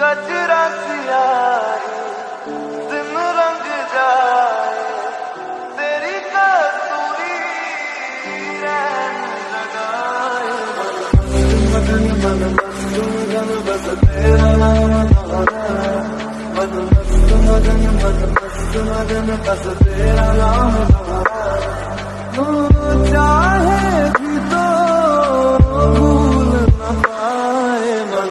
गजरा सियाही दिन रंग जाए तेरी कसूरी लगाए मदन मन मस्त मगन बस तेरा नाम तारा मन मस्त मदन मन मस्त मगन बस तेरा नाम